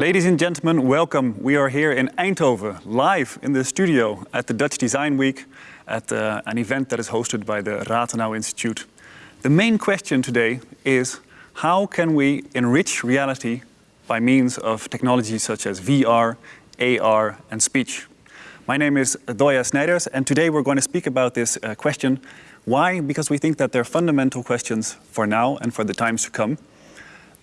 Ladies and gentlemen, welcome. We are here in Eindhoven, live in the studio at the Dutch Design Week, at uh, an event that is hosted by the Rathenau Institute. The main question today is how can we enrich reality by means of technologies such as VR, AR and speech? My name is Doya Snijders and today we're going to speak about this uh, question. Why? Because we think that they're fundamental questions for now and for the times to come.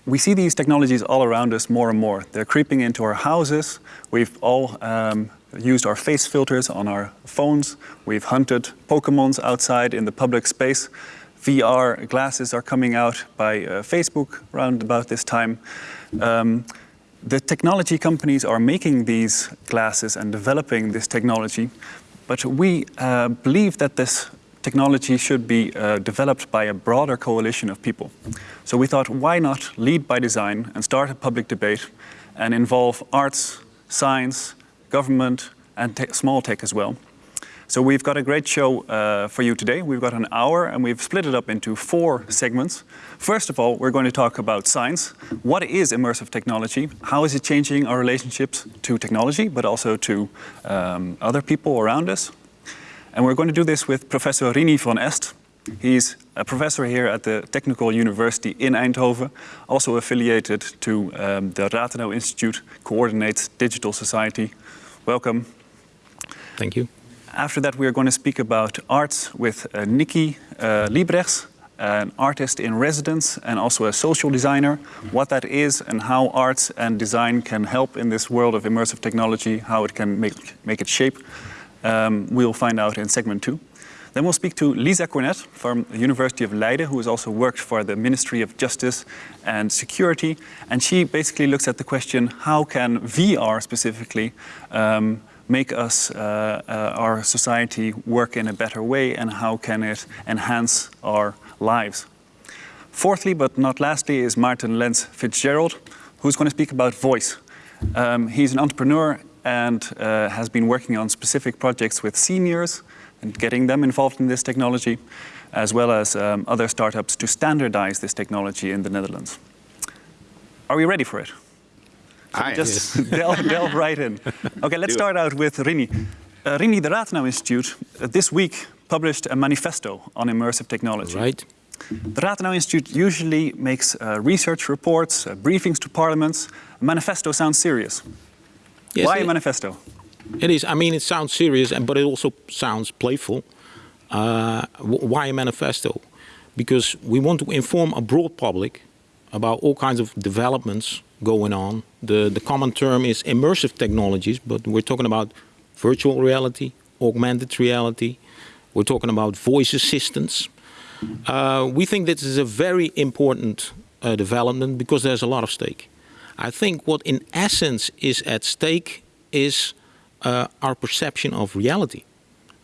We see these technologies all around us more and more. They're creeping into our houses. We've all um, used our face filters on our phones. We've hunted Pokemons outside in the public space. VR glasses are coming out by uh, Facebook around about this time. Um, the technology companies are making these glasses and developing this technology, but we uh, believe that this technology should be uh, developed by a broader coalition of people. So we thought, why not lead by design and start a public debate and involve arts, science, government, and te small tech as well. So we've got a great show uh, for you today. We've got an hour and we've split it up into four segments. First of all, we're going to talk about science. What is immersive technology? How is it changing our relationships to technology, but also to um, other people around us? And we're going to do this with Professor Rinie van Est. He's a professor here at the Technical University in Eindhoven, also affiliated to um, the Rathenau Institute, coordinates digital society. Welcome. Thank you. After that, we are going to speak about arts with uh, Nikki uh, Liebrechts, an artist in residence and also a social designer, what that is and how arts and design can help in this world of immersive technology, how it can make, make it shape. Um, we'll find out in segment two. Then we'll speak to Lisa Cornet from the University of Leiden, who has also worked for the Ministry of Justice and Security. And she basically looks at the question, how can VR specifically um, make us, uh, uh, our society work in a better way and how can it enhance our lives. Fourthly, but not lastly, is Maarten Lens-FitzGerald, who's going to speak about voice. Um, he's an entrepreneur and uh, has been working on specific projects with seniors and getting them involved in this technology, as well as um, other startups to standardize this technology in the Netherlands. Are we ready for it? Hi. Just delve, delve, right in. Okay, let's start out with Rinie. Uh, Rinie, the Rathenau Institute, uh, this week published a manifesto on immersive technology. Right. The Rathenau Institute usually makes uh, research reports, uh, briefings to parliaments. A manifesto sounds serious. Yes, Why a manifesto? It is. I mean, it sounds serious, but it also sounds playful. Uh, why a manifesto? Because we want to inform a broad public about all kinds of developments going on. The, the common term is immersive technologies, but we're talking about virtual reality, augmented reality. We're talking about voice assistants. Uh, we think this is a very important uh, development because there's a lot of stake. I think what in essence is at stake is uh, our perception of reality.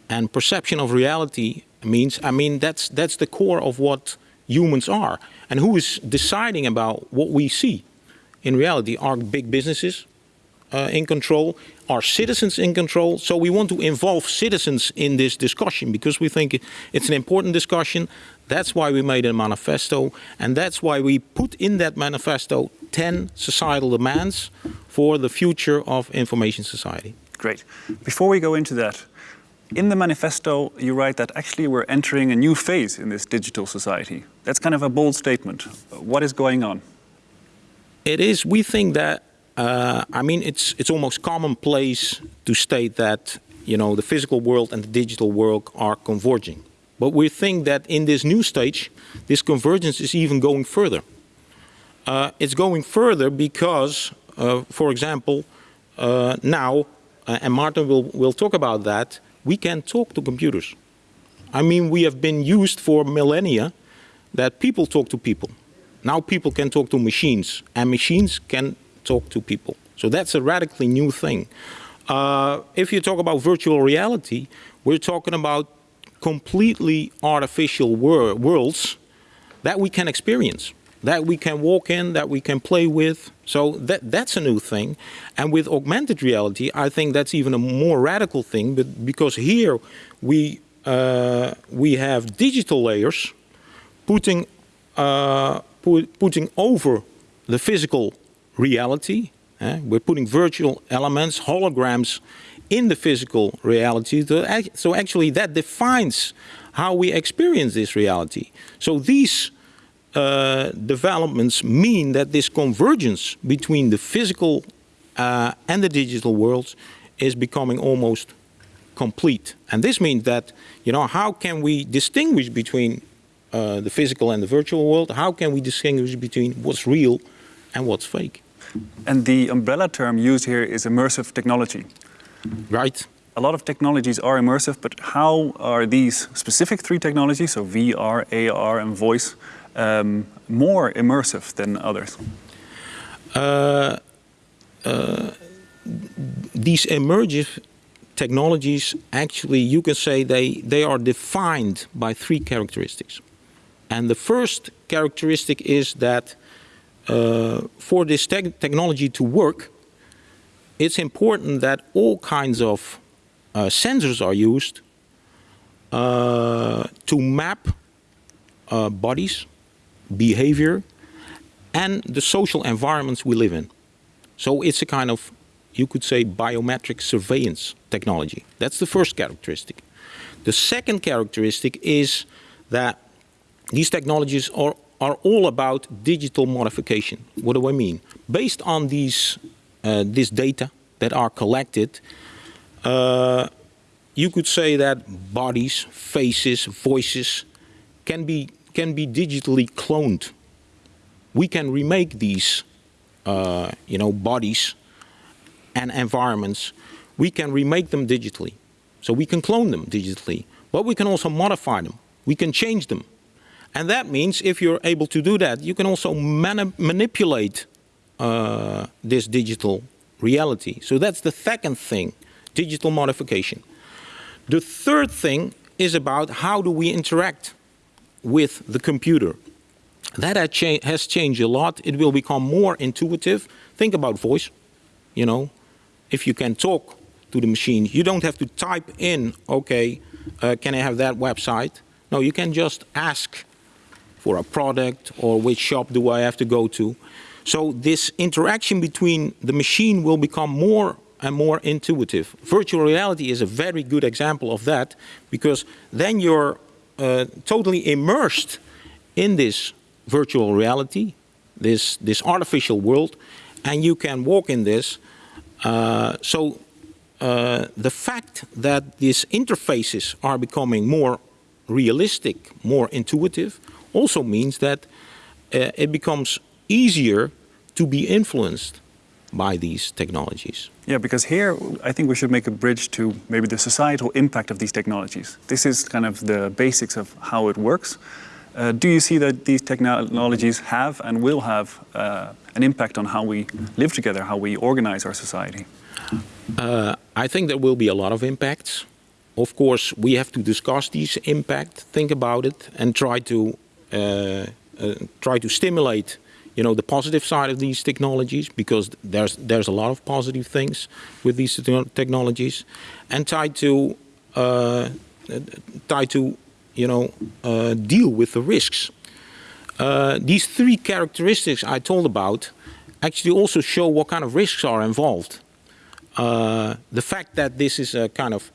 And perception of reality means, I mean, that's, that's the core of what humans are. And who is deciding about what we see? in reality are big businesses uh, in control, are citizens in control. So we want to involve citizens in this discussion because we think it's an important discussion. That's why we made a manifesto and that's why we put in that manifesto 10 societal demands for the future of information society. Great. Before we go into that, in the manifesto you write that actually we're entering a new phase in this digital society. That's kind of a bold statement. What is going on? It is, we think that, uh, I mean, it's, it's almost commonplace to state that, you know, the physical world and the digital world are converging. But we think that in this new stage, this convergence is even going further. Uh, it's going further because, uh, for example, uh, now, uh, and Martin will, will talk about that, we can talk to computers. I mean, we have been used for millennia that people talk to people. Now people can talk to machines and machines can talk to people. So that's a radically new thing. Uh, if you talk about virtual reality, we're talking about completely artificial wor worlds that we can experience, that we can walk in, that we can play with. So that, that's a new thing. And with augmented reality, I think that's even a more radical thing but because here we, uh, we have digital layers putting uh, put, putting over the physical reality. Eh? We're putting virtual elements, holograms, in the physical reality. So actually that defines how we experience this reality. So these uh, developments mean that this convergence between the physical uh, and the digital worlds is becoming almost complete. And this means that, you know, how can we distinguish between uh, the physical and the virtual world? How can we distinguish between what's real and what's fake? And the umbrella term used here is immersive technology. Right. A lot of technologies are immersive, but how are these specific three technologies, so VR, AR and voice, um, more immersive than others? Uh, uh, these immersive technologies, actually, you can say they, they are defined by three characteristics. And the first characteristic is that uh, for this te technology to work, it's important that all kinds of uh, sensors are used uh, to map uh, bodies, behavior, and the social environments we live in. So it's a kind of, you could say, biometric surveillance technology. That's the first characteristic. The second characteristic is that these technologies are, are all about digital modification. What do I mean? Based on these this data that are collected, uh, you could say that bodies, faces, voices can be, can be digitally cloned. We can remake these uh, you know, bodies and environments. We can remake them digitally. So we can clone them digitally, but we can also modify them. We can change them. And that means if you're able to do that, you can also mani manipulate uh, this digital reality. So that's the second thing, digital modification. The third thing is about how do we interact with the computer. That has changed a lot. It will become more intuitive. Think about voice. You know, if you can talk to the machine, you don't have to type in, okay, uh, can I have that website? No, you can just ask for a product or which shop do I have to go to. So this interaction between the machine will become more and more intuitive. Virtual reality is a very good example of that because then you're uh, totally immersed in this virtual reality, this, this artificial world, and you can walk in this. Uh, so uh, the fact that these interfaces are becoming more realistic, more intuitive, also means that uh, it becomes easier to be influenced by these technologies. Yeah, because here I think we should make a bridge to maybe the societal impact of these technologies. This is kind of the basics of how it works. Uh, do you see that these technologies have and will have uh, an impact on how we live together, how we organize our society? Uh, I think there will be a lot of impacts. Of course, we have to discuss these impact, think about it, and try to uh, uh, try to stimulate you know, the positive side of these technologies because there's there's a lot of positive things with these technologies, and tied to uh, try to you know uh, deal with the risks. Uh, these three characteristics I told about actually also show what kind of risks are involved. Uh, the fact that this is a kind of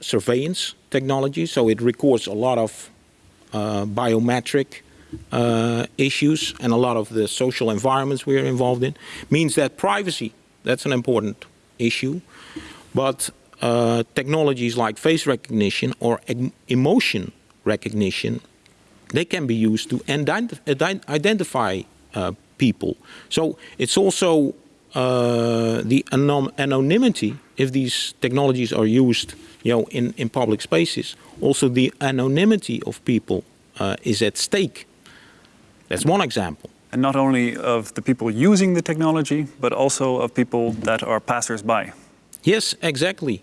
surveillance technology, so it records a lot of uh, biometric uh, issues and a lot of the social environments we're involved in means that privacy, that's an important issue. But uh, technologies like face recognition or emotion recognition, they can be used to identify uh, people. So it's also uh, the anonymity, if these technologies are used you know, in, in public spaces, also the anonymity of people uh, is at stake that's one example. And not only of the people using the technology, but also of people that are passers-by. Yes, exactly.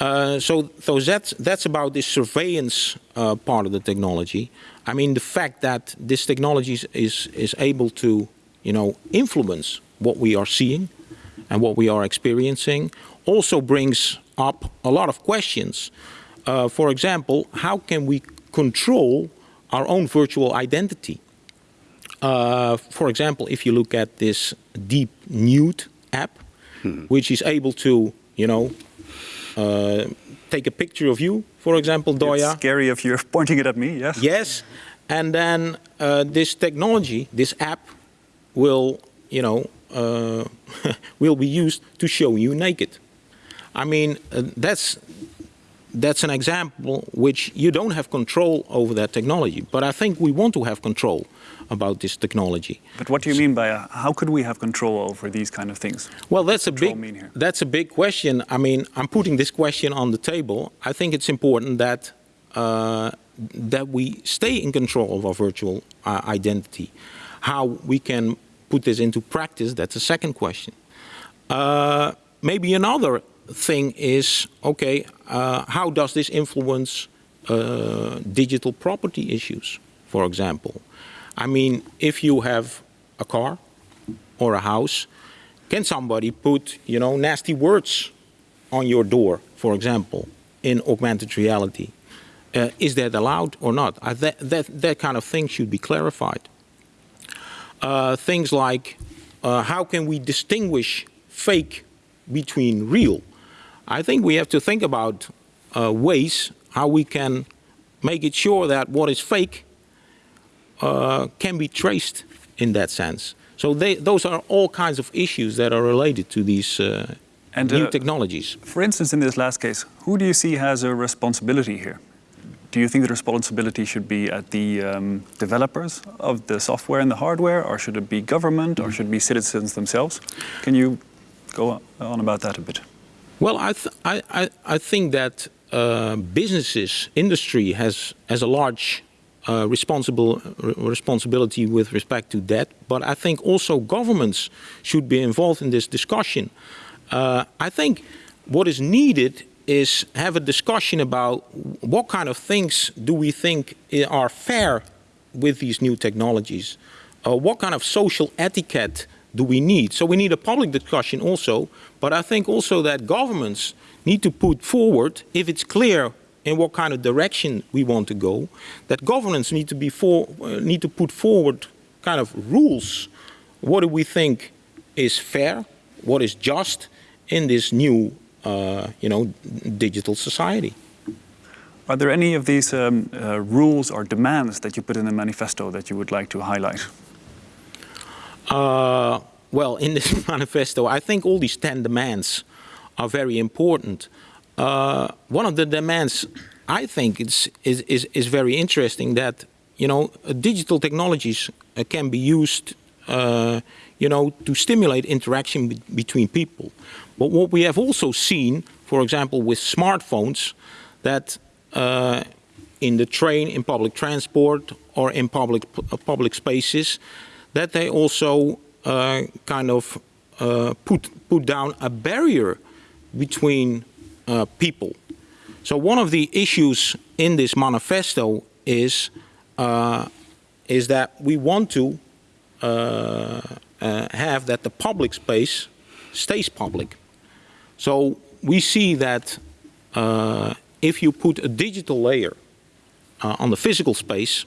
Uh, so, so that's, that's about the surveillance uh, part of the technology. I mean, the fact that this technology is, is able to, you know, influence what we are seeing and what we are experiencing also brings up a lot of questions. Uh, for example, how can we control our own virtual identity? Uh, for example, if you look at this deep nude app, which is able to, you know, uh, take a picture of you, for example, Doya. It's scary if you're pointing it at me, yes? Yes, and then uh, this technology, this app, will, you know, uh, will be used to show you naked. I mean, uh, that's that's an example which you don't have control over that technology. But I think we want to have control about this technology. But what do you mean by uh, how could we have control over these kind of things? Well, that's a big that's a big question. I mean, I'm putting this question on the table. I think it's important that uh, that we stay in control of our virtual uh, identity. How we can put this into practice, that's a second question. Uh, maybe another thing is, okay, uh, how does this influence uh, digital property issues, for example? I mean, if you have a car or a house, can somebody put, you know, nasty words on your door, for example, in augmented reality? Uh, is that allowed or not? Uh, that, that, that kind of thing should be clarified. Uh, things like uh, how can we distinguish fake between real? I think we have to think about uh, ways how we can make it sure that what is fake uh, can be traced in that sense. So they, those are all kinds of issues that are related to these uh, And, new uh, technologies. For instance, in this last case, who do you see has a responsibility here? Do you think the responsibility should be at the um, developers of the software and the hardware, or should it be government, or should it be citizens themselves? Can you go on about that a bit? Well, I, th I, I, I think that uh, businesses, industry has, has a large uh, responsible, re- responsibility with respect to that. But I think also governments should be involved in this discussion. Uh, I think what is needed is have a discussion about what kind of things do we think are fair with these new technologies. Uh, what kind of social etiquette do we need? So we need a public discussion also, but I think also that governments need to put forward, if it's clear in what kind of direction we want to go, that governments need to be for, uh, need to put forward kind of rules. What do we think is fair? What is just in this new, uh, you know, digital society? Are there any of these um, uh, rules or demands that you put in the manifesto that you would like to highlight? Uh, well, in this manifesto, I think all these 10 demands are very important. Uh, one of the demands I think is, is, is, is very interesting that, you know, digital technologies uh, can be used, uh, you know, to stimulate interaction be- between people. But what we have also seen, for example, with smartphones, that uh, in the train, in public transport, or in public uh, public spaces, that they also uh, kind of put put down a barrier between uh, people. So one of the issues in this manifesto is uh, is that we want to uh, uh, have that the public space stays public. So we see that uh, if you put a digital layer on the physical space,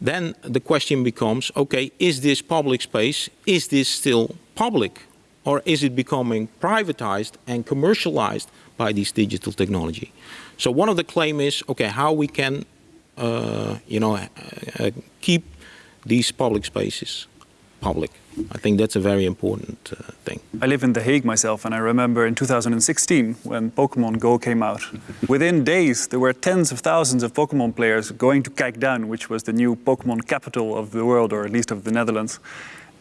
then the question becomes, okay, is this public space, is this still public? Or is it becoming privatized and commercialized by this digital technology? So one of the claim is, okay, how we can, uh, you know, uh, uh, keep these public spaces public. I think that's a very important uh, thing. I live in The Hague myself, and I remember in 2016 when Pokemon Go came out. Within days, there were tens of thousands of Pokemon players going to Kijkduin, which was the new Pokemon capital of the world, or at least of the Netherlands.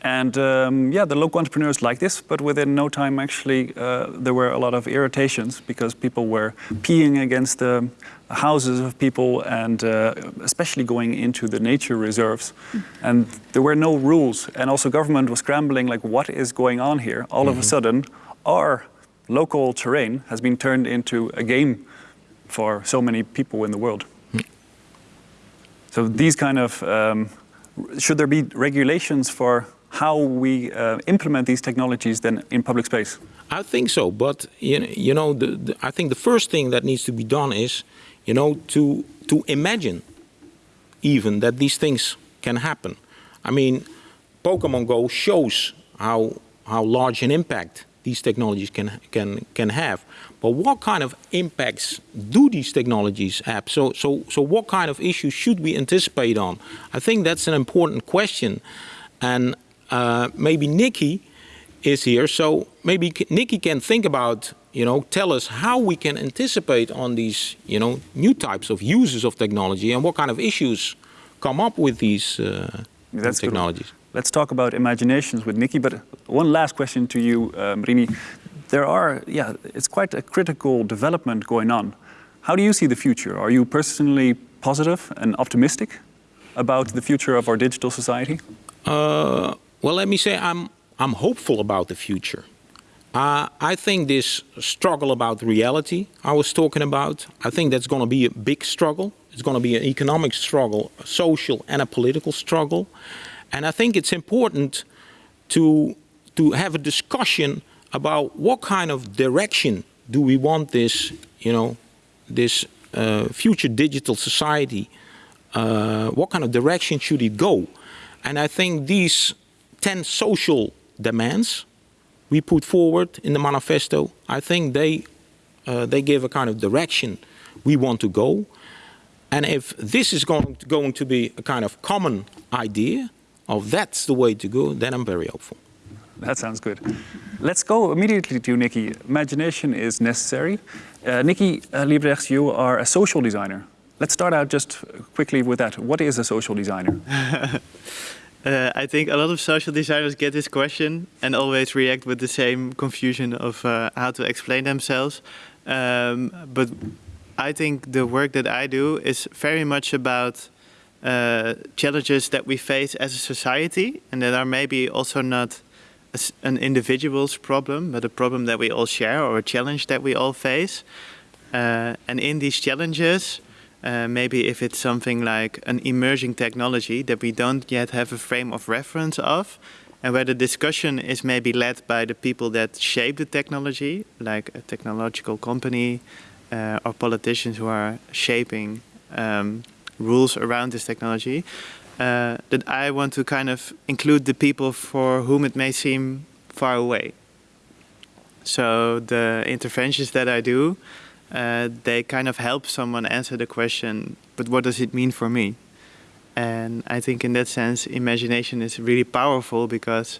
And um, yeah, the local entrepreneurs liked this, but within no time, actually, uh, there were a lot of irritations because people were peeing against the houses of people and uh, especially going into the nature reserves. And there were no rules. And also, government was scrambling like, what is going on here? All of a sudden, our local terrain has been turned into a game for so many people in the world. So these kind of um, should there be regulations for how we uh, implement these technologies then in public space? I think so, but you know, the, the, I think the first thing that needs to be done is, you know, to to imagine even that these things can happen. I mean, Pokemon Go shows how how large an impact these technologies can, can, can have. But what kind of impacts do these technologies have? So, so, so what kind of issues should we anticipate on? I think that's an important question. And uh, maybe Nikki is here, so maybe Nikki can think about, you know, tell us how we can anticipate on these, you know, new types of uses of technology and what kind of issues come up with these uh, technologies. Good. Let's talk about imaginations with Nikki, but one last question to you, um, Rinie. There are, yeah, it's quite a critical development going on. How do you see the future? Are you personally positive and optimistic about the future of our digital society? Uh, well, let me say I'm, I'm hopeful about the future. Uh, I think this struggle about reality I was talking about, I think that's going to be a big struggle. It's going to be an economic struggle, a social and a political struggle. And I think it's important to, to have a discussion about what kind of direction do we want this, you know, this uh, future digital society, uh, what kind of direction should it go? And I think these 10 social demands we put forward in the manifesto, I think they, uh, they give a kind of direction we want to go. And if this is going to, going to be a kind of common idea, of that's the way to go, then I'm very hopeful. That sounds good. Let's go immediately to Nikki. Imagination is necessary. Uh, Nikki uh, Liebrechts, you are a social designer. Let's start out just quickly with that. What is a social designer? uh, I think a lot of social designers get this question and always react with the same confusion of uh, how to explain themselves. Um, but I think the work that I do is very much about uh, challenges that we face as a society and that are maybe also not a, an individual's problem, but a problem that we all share or a challenge that we all face. Uh, and in these challenges, uh, maybe if it's something like an emerging technology that we don't yet have a frame of reference of, and where the discussion is maybe led by the people that shape the technology, like a technological company uh, or politicians who are shaping um, rules around this technology, uh, that I want to kind of include the people for whom it may seem far away. So the interventions that I do, uh, they kind of help someone answer the question, but what does it mean for me? And I think in that sense, imagination is really powerful because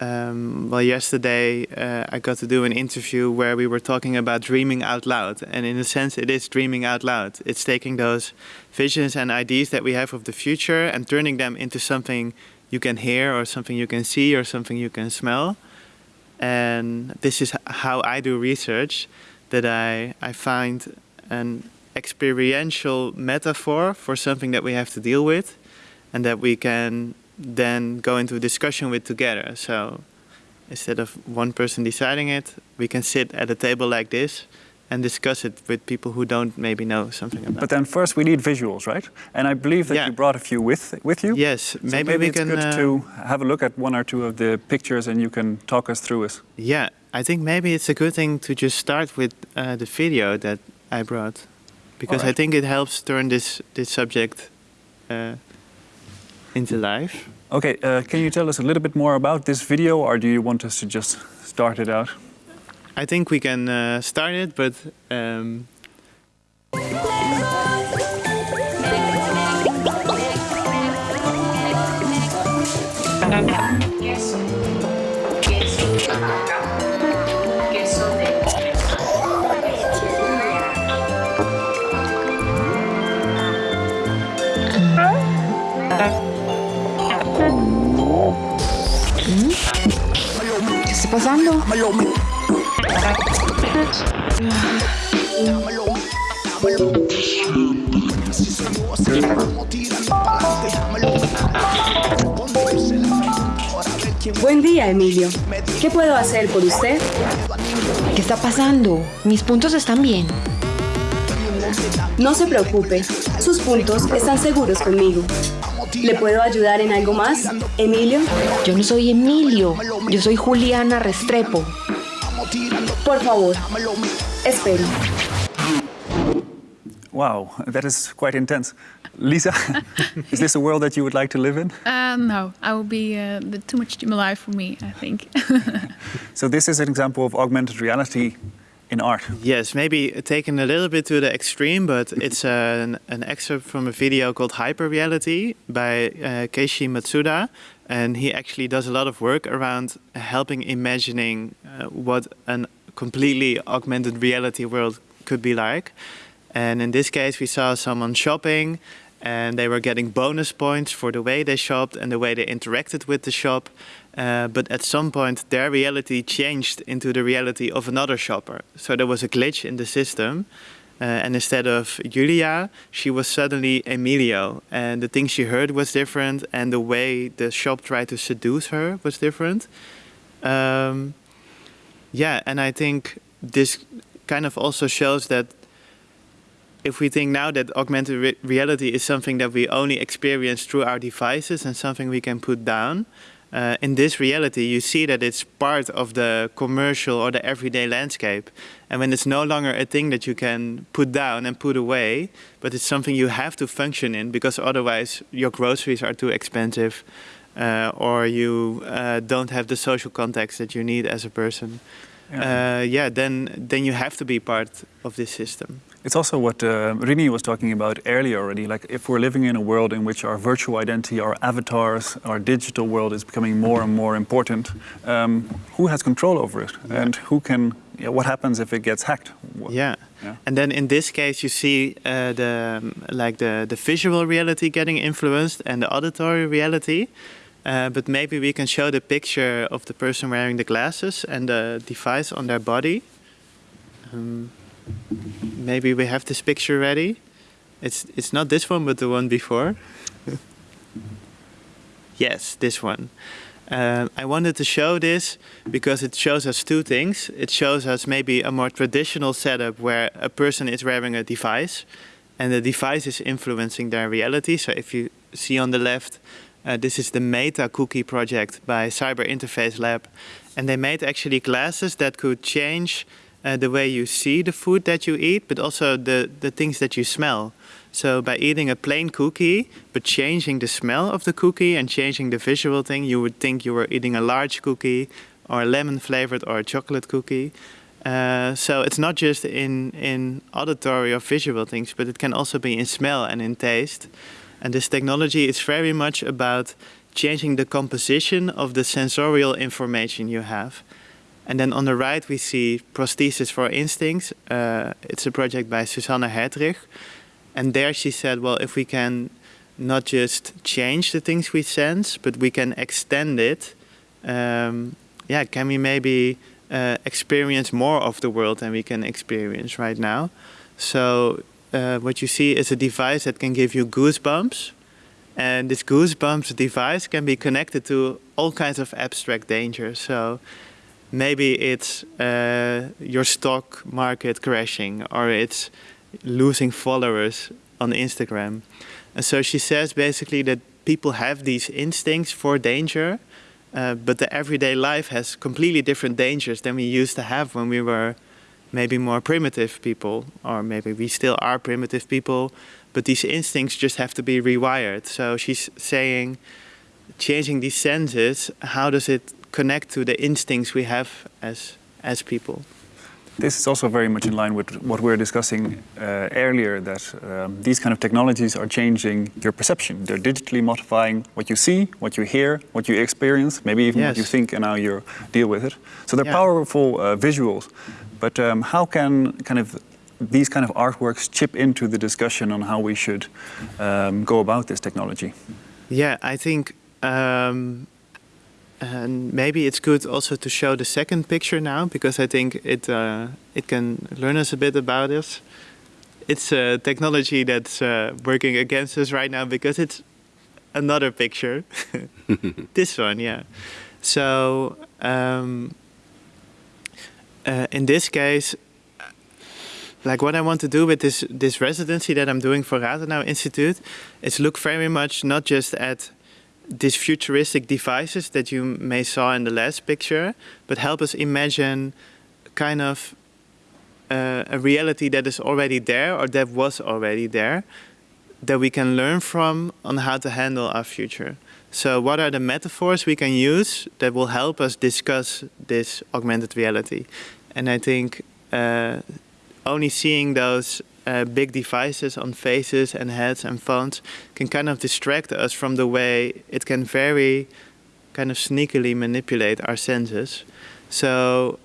um, well, yesterday uh, I got to do an interview where we were talking about dreaming out loud. And in a sense, it is dreaming out loud. It's taking those visions and ideas that we have of the future and turning them into something you can hear or something you can see or something you can smell. And this is how I do research, that I, I find an experiential metaphor for something that we have to deal with and that we can then go into a discussion with together. So instead of one person deciding it, we can sit at a table like this and discuss it with people who don't maybe know something about it. But then first we need visuals, right? And I believe that yeah. you brought a few with with you. Yes, so maybe, maybe we it's can good uh, to have a look at one or two of the pictures and you can talk us through it. Yeah, I think maybe it's a good thing to just start with uh, the video that I brought, because right. I think it helps turn this this subject uh, into life. Okay, uh, can you tell us a little bit more about this video or do you want us to just start it out? I think we can uh, start it, but um, pasando? Buen día, Emilio. ¿Qué puedo hacer por usted? ¿Qué está pasando? Mis puntos están bien. No se preocupe, sus puntos están seguros conmigo. ¿Le puedo ayudar en algo más, Emilio? Yo no soy Emilio, yo soy Juliana Restrepo. Por favor, espere. Wow, that is quite intense. Lisa, is this a world that you would like to live in? Uh, no, I will be uh, too much stimuli for me, I think. so this is an example of augmented reality in art. Yes, maybe taken a little bit to the extreme, but it's an, an excerpt from a video called Hyper Reality by uh, Keiichi Matsuda. And he actually does a lot of work around helping imagining uh, what a completely augmented reality world could be like. And in this case, we saw someone shopping and they were getting bonus points for the way they shopped and the way they interacted with the shop. Uh, but at some point, their reality changed into the reality of another shopper. So there was a glitch in the system. Uh, and instead of Julia, she was suddenly Emilio. And the things she heard was different, and the way the shop tried to seduce her was different. Um, yeah, and I think this kind of also shows that if we think now that augmented re reality is something that we only experience through our devices and something we can put down, uh, in this reality you see that it's part of the commercial or the everyday landscape. And when it's no longer a thing that you can put down and put away, but it's something you have to function in because otherwise your groceries are too expensive uh, or you uh, don't have the social context that you need as a person. Yeah. Uh, yeah, then then you have to be part of this system. It's also what uh, Rinie was talking about earlier already. Like if we're living in a world in which our virtual identity, our avatars, our digital world is becoming more and more important, um, who has control over it, yeah. and who can? Yeah, what happens if it gets hacked? Yeah. yeah. And then in this case, you see uh, the like the the visual reality getting influenced and the auditory reality. Uh, but maybe we can show the picture of the person wearing the glasses and the device on their body. Um, maybe we have this picture ready. It's, it's not this one, but the one before. yes, this one. Uh, I wanted to show this because it shows us two things. It shows us maybe a more traditional setup where a person is wearing a device and the device is influencing their reality. So if you see on the left, uh, this is the Meta Cookie project by Cyber Interface Lab. And they made actually glasses that could change uh, the way you see the food that you eat, but also the, the things that you smell. So by eating a plain cookie, but changing the smell of the cookie and changing the visual thing, you would think you were eating a large cookie or a lemon flavored or a chocolate cookie. Uh, so it's not just in, in auditory or visual things, but it can also be in smell and in taste. And this technology is very much about changing the composition of the sensorial information you have. And then on the right we see Prosthesis for Instincts. Uh, it's a project by Susanna Hertrich. And there she said, well, if we can not just change the things we sense, but we can extend it, um, yeah, can we maybe uh, experience more of the world than we can experience right now? So uh, what you see is a device that can give you goosebumps. And this goosebumps device can be connected to all kinds of abstract dangers. So maybe it's uh, your stock market crashing or it's losing followers on Instagram. And so she says basically that people have these instincts for danger, uh, but the everyday life has completely different dangers than we used to have when we were maybe more primitive people, or maybe we still are primitive people, but these instincts just have to be rewired. So she's saying, changing these senses, how does it connect to the instincts we have as, as people. This is also very much in line with what we were discussing uh, earlier, that um, these kind of technologies are changing your perception. They're digitally modifying what you see, what you hear, what you experience, maybe even yes. what you think and how you deal with it. So they're yeah. powerful uh, visuals. But um, how can kind of these kind of artworks chip into the discussion on how we should um, go about this technology? Yeah, I think um, and maybe it's good also to show the second picture now because I think it uh, it can learn us a bit about this. It's a technology that's uh, working against us right now because it's another picture. this one, yeah. So um, uh, in this case, like what I want to do with this this residency that I'm doing for Rathenau Institute is look very much not just at these futuristic devices that you may saw in the last picture, but help us imagine kind of uh, a reality that is already there or that was already there that we can learn from on how to handle our future. So what are the metaphors we can use that will help us discuss this augmented reality? And I think uh, only seeing those uh, big devices on faces and heads and phones can kind of distract us from the way it can very kind of sneakily manipulate our senses. So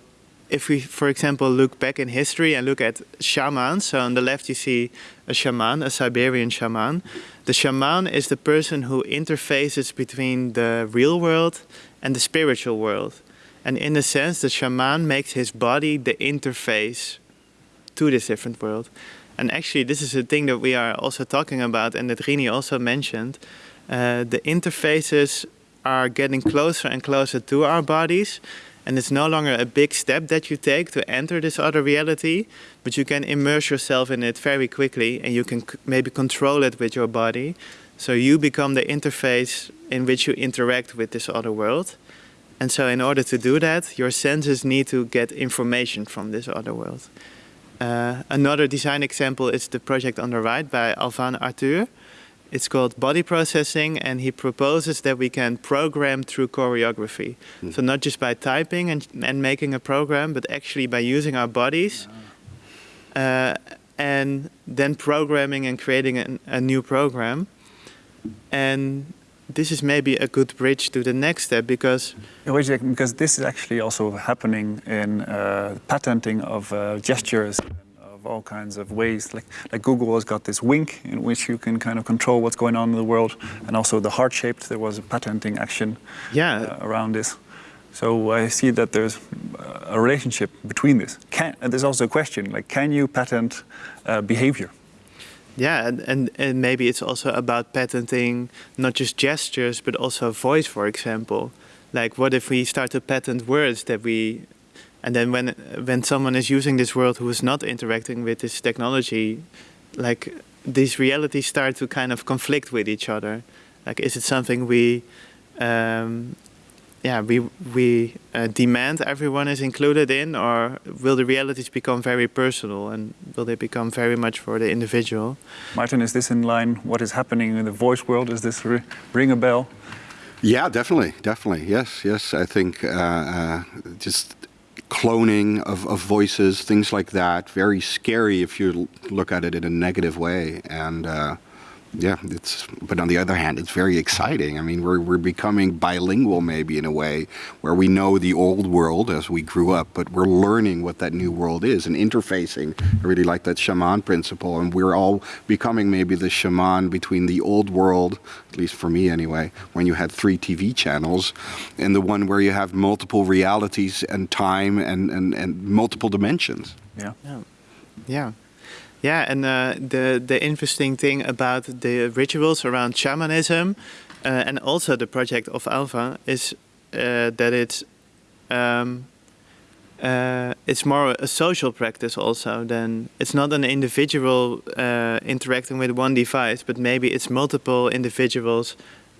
if we, for example, look back in history and look at shamans, so on the left you see a shaman, a Siberian shaman. The shaman is the person who interfaces between the real world and the spiritual world. And in a sense, the shaman makes his body the interface to this different world. And actually, this is a thing that we are also talking about and that Rinie also mentioned. Uh, the interfaces are getting closer and closer to our bodies and it's no longer a big step that you take to enter this other reality, but you can immerse yourself in it very quickly and you can maybe control it with your body. So you become the interface in which you interact with this other world. And so in order to do that, your senses need to get information from this other world. Uh, another design example is the project on the right by Alvan Arthur. It's called body processing, and he proposes that we can program through choreography. Mm. So not just by typing and, and making a program, but actually by using our bodies uh, and then programming and creating an, a new program. And this is maybe a good bridge to the next step because because this is actually also happening in uh, patenting of uh, gestures of all kinds of ways. Like, like Google has got this wink in which you can kind of control what's going on in the world, and also the heart-shaped. There was a patenting action yeah. uh, around this. So I see that there's a relationship between this. Can, and there's also a question like, can you patent uh, behavior? Yeah, and, and, and maybe it's also about patenting not just gestures, but also voice, for example. Like, what if we start to patent words that we and then when when someone is using this world who is not interacting with this technology, like these realities start to kind of conflict with each other. Like, is it something we, um, yeah, we we uh, demand everyone is included in, or will the realities become very personal and will they become very much for the individual? Martin, is this in line? What is happening in the voice world? Is this ring a bell? Yeah, definitely, definitely. Yes, yes. I think uh, uh, just cloning of, of voices, things like that. Very scary if you look at it in a negative way. And uh, yeah, it's. But on the other hand, it's very exciting. I mean, we're we're becoming bilingual maybe in a way where we know the old world as we grew up, but we're learning what that new world is and interfacing. I really like that shaman principle, and we're all becoming maybe the shaman between the old world, at least for me anyway, when you had three TV channels, and the one where you have multiple realities and time and and, and multiple dimensions. Yeah. Yeah. Yeah. Yeah, and uh, the the interesting thing about the rituals around shamanism, uh, and also the project of Alva, is uh, that it's um, uh, it's more a social practice also than it's not an individual uh, interacting with one device, but maybe it's multiple individuals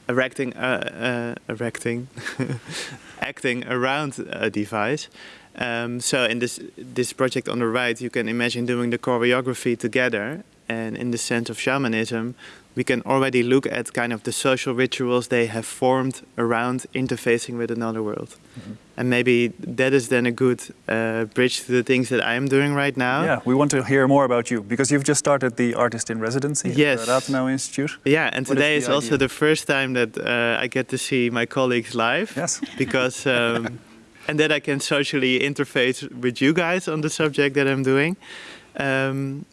erecting, uh, erecting, acting around a device. Um, so in this this project on the right, you can imagine doing the choreography together. And in the sense of shamanism, we can already look at kind of the social rituals they have formed around interfacing with another world. Mm -hmm. And maybe that is then a good uh, bridge to the things that I am doing right now. Yeah, we want to hear more about you because you've just started the artist in residency yes. at the Rathenau Institute. Yeah, and what today is, is also the first time that uh, I get to see my colleagues live. Yes. Because um, and that I can socially interface with you guys on the subject that I'm doing. Um,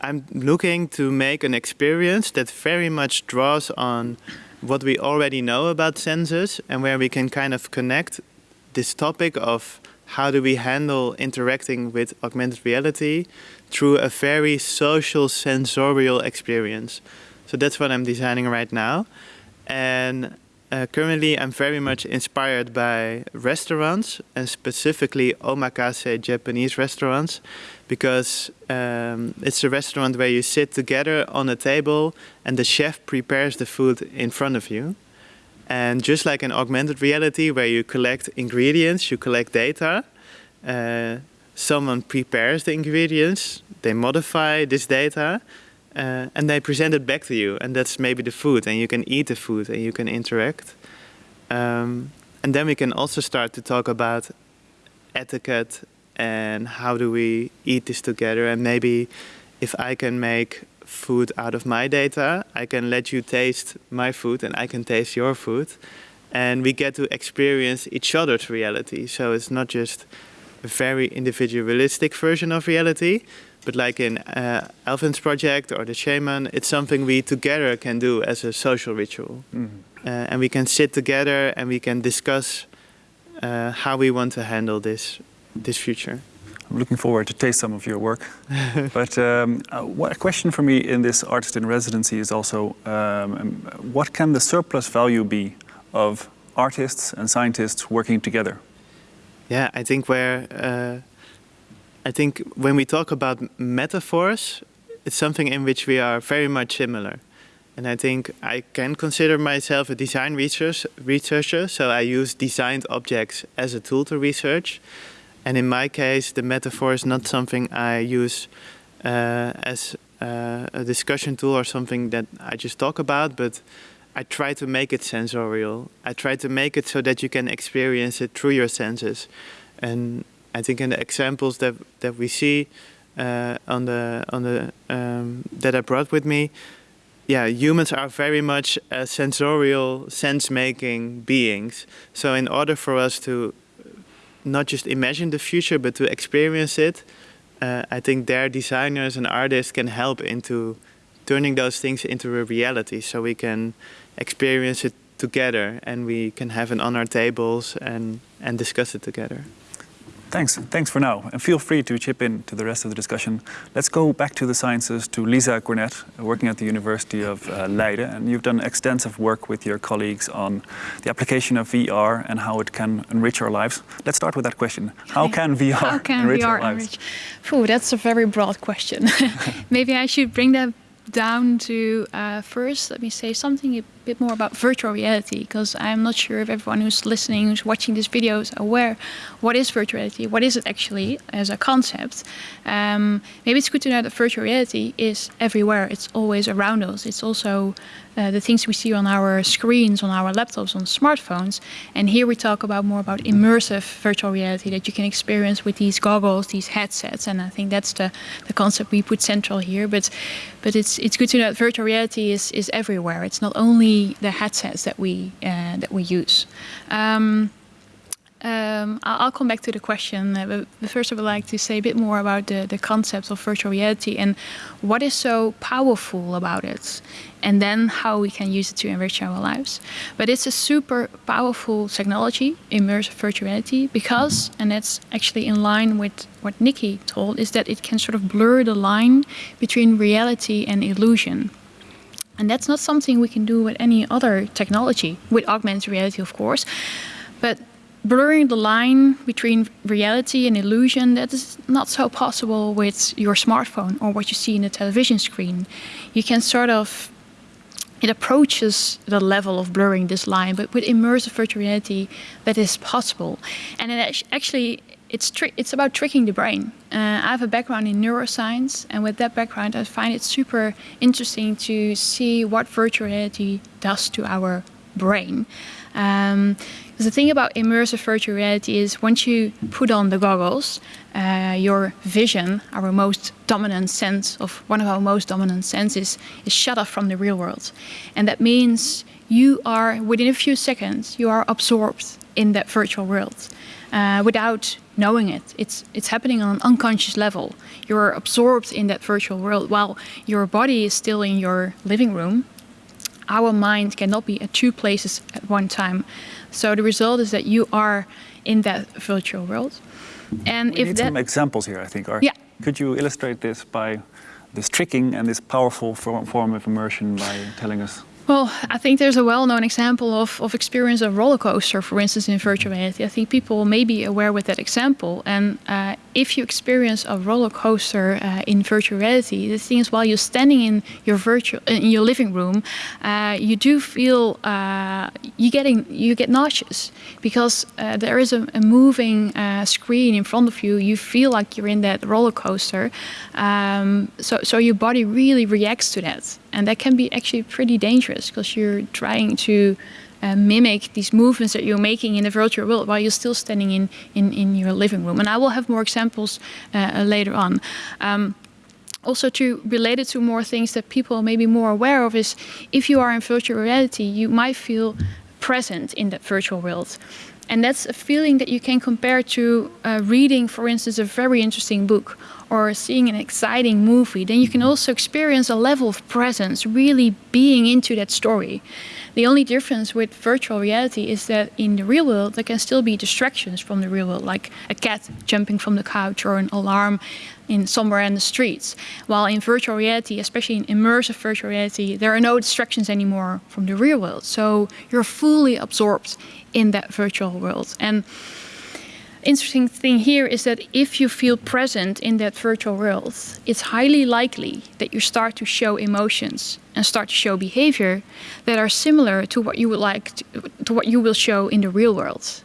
I'm looking to make an experience that very much draws on what we already know about senses and where we can kind of connect this topic of how do we handle interacting with augmented reality through a very social sensorial experience. So that's what I'm designing right now. And uh, currently, I'm very much inspired by restaurants and specifically omakase Japanese restaurants because um, it's a restaurant where you sit together on a table and the chef prepares the food in front of you. And just like in augmented reality where you collect ingredients, you collect data, uh, someone prepares the ingredients, they modify this data, uh, and they present it back to you. And that's maybe the food, and you can eat the food and you can interact. Um, and then we can also start to talk about etiquette and how do we eat this together. And maybe if I can make food out of my data, I can let you taste my food and I can taste your food. And we get to experience each other's reality. So it's not just a very individualistic version of reality, but like in uh, Alvin's project or the shaman, it's something we together can do as a social ritual. Mhm. Uh, and we can sit together and we can discuss uh, how we want to handle this, this future. I'm looking forward to taste some of your work. but um, uh, what, a question for me in this artist in residency is also, um, um, what can the surplus value be of artists and scientists working together? Yeah, I think where uh, I think when we talk about metaphors, it's something in which we are very much similar. And I think I can consider myself a design research, researcher, so I use designed objects as a tool to research. And in my case, the metaphor is not something I use uh, as uh, a discussion tool or something that I just talk about, but I try to make it sensorial. I try to make it so that you can experience it through your senses. And I think in the examples that that we see uh, on the on the um, that I brought with me, yeah, humans are very much uh, sensorial, sense-making beings. So in order for us to not just imagine the future, but to experience it, uh, I think their designers and artists can help into turning those things into a reality, so we can experience it together and we can have it on our tables and and discuss it together. Thanks. Thanks for now. And feel free to chip in to the rest of the discussion. Let's go back to the sciences to Lisa Cornet, working at the University of uh, Leiden. And you've done extensive work with your colleagues on the application of VR and how it can enrich our lives. Let's start with that question. How can VR How can enrich VR our lives? enrich? Phew, that's a very broad question. Maybe I should bring that down to uh, first, let me say something bit more about virtual reality, because I'm not sure if everyone who's listening, who's watching this video is aware what is virtual reality, what is it actually as a concept. Um, maybe it's good to know that virtual reality is everywhere, it's always around us. It's also uh, the things we see on our screens, on our laptops, on smartphones. And here we talk about more about immersive virtual reality that you can experience with these goggles, these headsets. And I think that's the, the concept we put central here. But but it's it's good to know that virtual reality is, is everywhere. It's not only the headsets that we uh, that we use. Um, um, I'll, come back to the question, uh, but first I would like to say a bit more about the, the concept of virtual reality and what is so powerful about it, and then how we can use it to enrich our lives. But it's a super powerful technology, immersive virtual reality, because, and that's actually in line with what Nikki told, is that it can sort of blur the line between reality and illusion. And that's not something we can do with any other technology, with augmented reality, of course. But blurring the line between reality and illusion, that is not so possible with your smartphone or what you see in the television screen. You can sort of, it approaches the level of blurring this line, but with immersive virtual reality, that is possible. And it actually, it's, it's about tricking the brain. Uh, I have a background in neuroscience, and with that background, I find it super interesting to see what virtual reality does to our brain. Um, the thing about immersive virtual reality is once you put on the goggles, uh, your vision, our most dominant sense of one of our most dominant senses, is shut off from the real world, and that means you are within a few seconds you are absorbed in that virtual world uh, without knowing it. It's it's happening on an unconscious level. You're absorbed in that virtual world while your body is still in your living room. Our mind cannot be at two places at one time. So the result is that you are in that virtual world. And We if need that some examples here, I think. Art. Yeah. Could you illustrate this by this tricking and this powerful for- form of immersion by telling us? Well, I think there's a well-known example of, of experience of roller coaster, for instance, in virtual reality. I think people may be aware with that example, and uh, if you experience a roller coaster uh, in virtual reality, the thing is while you're standing in your virtual in your living room, uh, you do feel uh, you getting you get nauseous because uh, there is a, a moving uh, screen in front of you. You feel like you're in that roller coaster, um, so so your body really reacts to that, and that can be actually pretty dangerous because you're trying to uh, mimic these movements that you're making in the virtual world while you're still standing in, in, in your living room. And I will have more examples uh, later on. Um, also to relate it to more things that people may be more aware of is if you are in virtual reality, you might feel present in that virtual world. And that's a feeling that you can compare to uh, reading, for instance, a very interesting book or seeing an exciting movie. Then you can also experience a level of presence, really being into that story. The only difference with virtual reality is that in the real world, there can still be distractions from the real world, like a cat jumping from the couch or an alarm in somewhere in the streets. While in virtual reality, especially in immersive virtual reality, there are no distractions anymore from the real world. So you're fully absorbed in that virtual world. And interesting thing here is that if you feel present in that virtual world, it's highly likely that you start to show emotions and start to show behavior that are similar to what you would like to, to what you will show in the real world.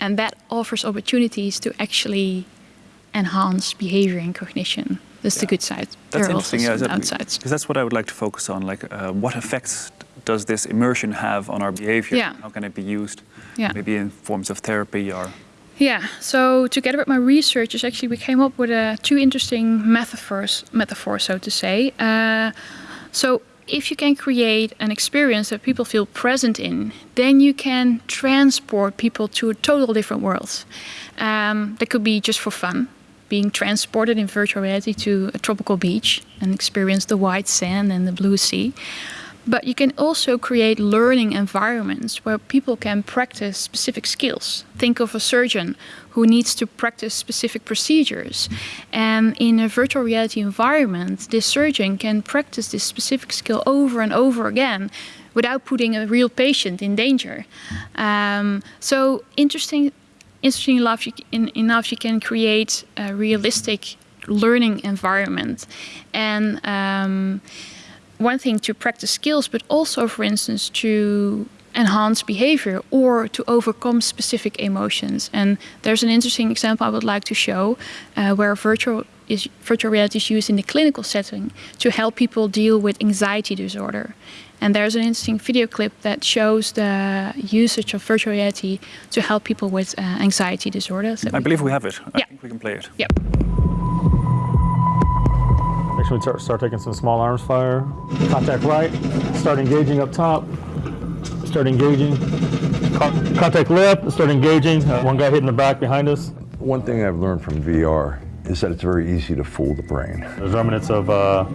And that offers opportunities to actually enhance behavior and cognition. That's yeah. the good side. That's there interesting. yeah, that. Because that's what I would like to focus on. Like, uh, what effects does this immersion have on our behavior? Yeah. How can it be used? Yeah. Maybe in forms of therapy or yeah, so together with my researchers, actually, we came up with uh, two interesting metaphors, metaphors, so to say. Uh, so if you can create an experience that people feel present in, then you can transport people to a total different world. Um, that could be just for fun, being transported in virtual reality to a tropical beach and experience the white sand and the blue sea. But you can also create learning environments where people can practice specific skills. Think of a surgeon who needs to practice specific procedures. And in a virtual reality environment, this surgeon can practice this specific skill over and over again without putting a real patient in danger. Um, so interesting, interesting enough, you, in, enough, you can create a realistic learning environment. And um, one thing to practice skills, but also, for instance, to enhance behavior or to overcome specific emotions. And there's an interesting example I would like to show uh, where virtual is virtual reality is used in the clinical setting to help people deal with anxiety disorder. And there's an interesting video clip that shows the usage of virtual reality to help people with uh, anxiety disorders. I believe we have it. I yeah. think we can play it. Yep. Actually, start, start taking some small arms fire. Contact right. Start engaging up top. Start engaging. Contact left. Start engaging. Uh, one guy hitting the back behind us. One thing I've learned from VR is that it's very easy to fool the brain. There's remnants of uh,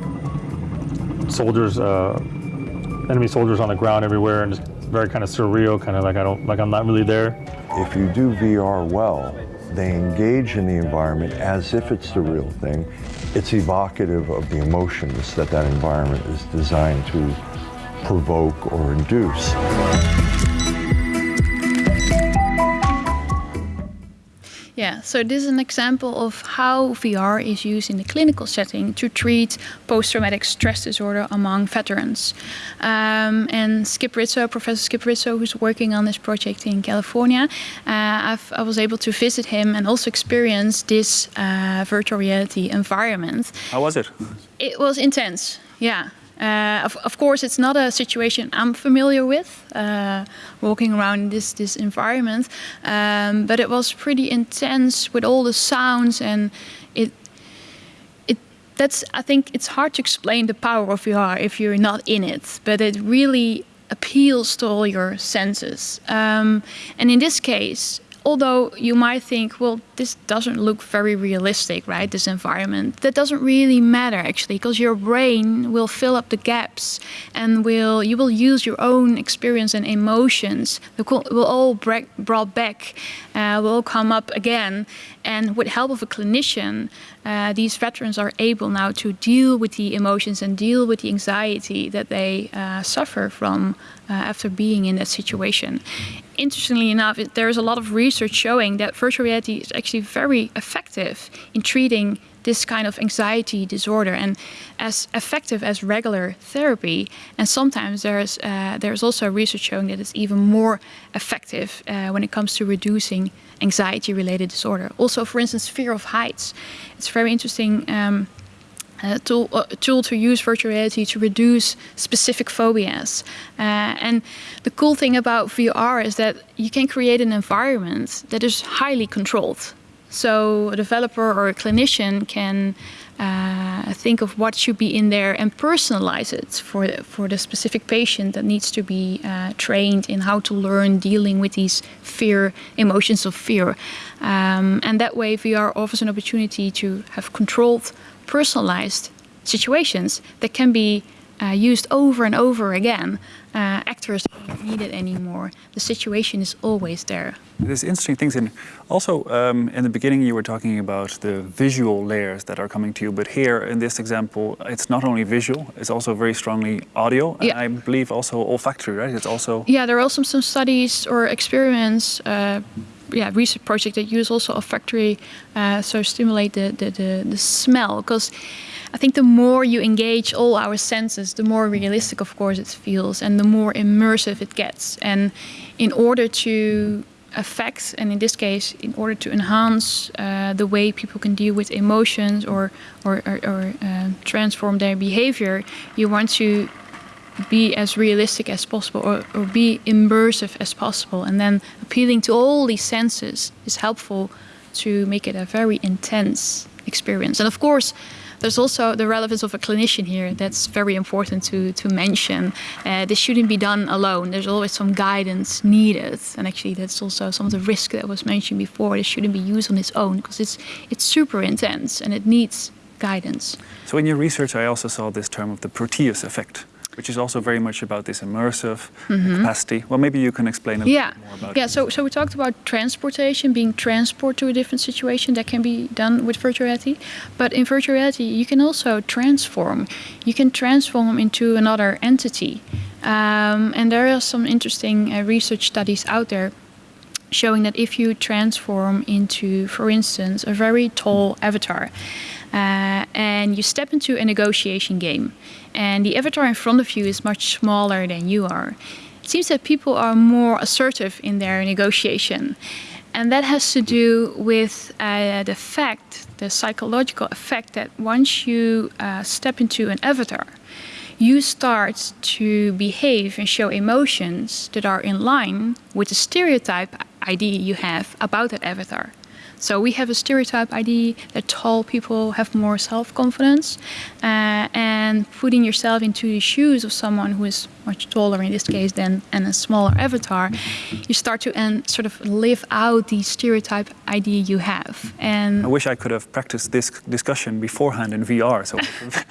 soldiers, uh, enemy soldiers on the ground everywhere, and just very kind of surreal, kind of like I don't, like I'm not really there. If you do VR well, they engage in the environment as if it's the real thing. It's evocative of the emotions that that environment is designed to provoke or induce. Yeah, so this is an example of how VR is used in the clinical setting to treat post-traumatic stress disorder among veterans. Um, and Skip Rizzo, Professor Skip Rizzo, who's working on this project in California, uh, i was able to visit him and also experience this uh, virtual reality environment. How was it? It was intense, yeah. Uh, of, of, course, it's not a situation I'm familiar with, uh, walking around this, this environment, um, but it was pretty intense with all the sounds and it, it, that's, I think it's hard to explain the power of VR if you're not in it, but it really appeals to all your senses. Um, and in this case, although you might think, well, this doesn't look very realistic, right? This environment. That doesn't really matter actually, because your brain will fill up the gaps and will you will use your own experience and emotions. Will all brought back, uh, will all come up again, and with help of a clinician, uh, these veterans are able now to deal with the emotions and deal with the anxiety that they uh, suffer from after being in that situation. Interestingly enough, it, there is a lot of research showing that virtual reality is actually very effective in treating this kind of anxiety disorder and as effective as regular therapy. And sometimes there's uh, there's also research showing that it's even more effective uh, when it comes to reducing anxiety-related disorder. Also, for instance, fear of heights. It's very interesting. Um, uh, tool, uh, tool to use virtual reality to reduce specific phobias. Uh, and the cool thing about VR is that you can create an environment that is highly controlled. So a developer or a clinician can uh, think of what should be in there and personalize it for for the specific patient that needs to be uh, trained in how to learn dealing with these fear emotions of fear. Um, and that way, VR offers an opportunity to have controlled, personalized situations that can be uh, used over and over again. Uh, actors don't need it anymore. The situation is always there. There's interesting things in. Also, um, in the beginning, you were talking about the visual layers that are coming to you, but here in this example, it's not only visual; it's also very strongly audio, and Yeah. I believe also olfactory. Right? It's also Yeah, there are also some studies or experiments, uh, yeah, research project that use also olfactory, uh, so stimulate the the, the, the smell. Because I think the more you engage all our senses, the more realistic, of course, it feels, and the more immersive it gets. And in order to affect, and in this case, in order to enhance uh, the way people can deal with emotions or or, or, or uh, transform their behavior, you want to be as realistic as possible or, or be immersive as possible. And then appealing to all these senses is helpful to make it a very intense experience. And of course, there's also the relevance of a clinician here that's very important to, to mention. Uh, this shouldn't be done alone. There's always some guidance needed. And actually, that's also some of the risk that was mentioned before. This shouldn't be used on its own because it's, it's super intense and it needs guidance. So in your research, I also saw this term of the Proteus effect, which is also very much about this immersive capacity. Well, maybe you can explain a yeah. little more about Yeah, it. so, so we talked about transportation, being transport to a different situation that can be done with virtual reality. But in virtual reality, you can also transform. You can transform into another entity. Um, and there are some interesting uh, research studies out there showing that if you transform into, for instance, a very tall avatar, uh, and you step into a negotiation game, and the avatar in front of you is much smaller than you are, it seems that people are more assertive in their negotiation. And that has to do with uh, the fact, the psychological effect, that once you uh, step into an avatar, you start to behave and show emotions that are in line with the stereotype idea you have about that avatar. So we have a stereotype idea that tall people have more self-confidence, uh, and putting yourself into the shoes of someone who is much taller in this case than and a smaller avatar, you start to and sort of live out the stereotype idea you have. And I wish I could have practiced this discussion beforehand in VR. So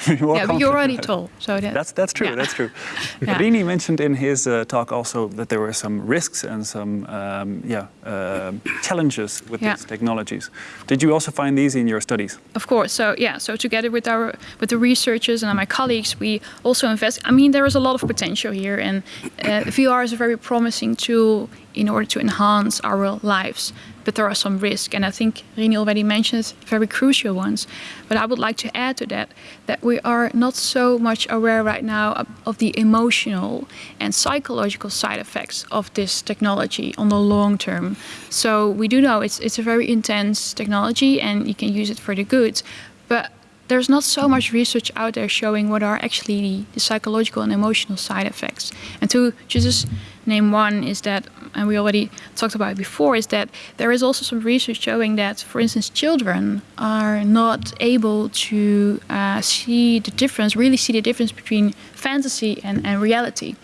yeah, but you're already tall, so that, That's that's true. yeah. That's true. Yeah. Rinie mentioned in his uh, talk also that there were some risks and some um, yeah uh, challenges with Yeah. these technologies. Did you also find these in your studies? Of course. So yeah. So together with our with the researchers and my colleagues, we also invest. I mean, there is a lot of potential here, and uh, VR is a very promising tool in order to enhance our lives. But there are some risks, and I think Rinie already mentioned very crucial ones. But I would like to add to that that we are not so much aware right now of, of the emotional and psychological side effects of this technology on the long term. So we do know it's it's a very intense technology, and you can use it for the good, but there's not so much research out there showing what are actually the, psychological and emotional side effects. And to just name one is that, and we already talked about it before, is that there is also some research showing that, for instance, children are not able to uh, see the difference, really see the difference between fantasy and, and reality.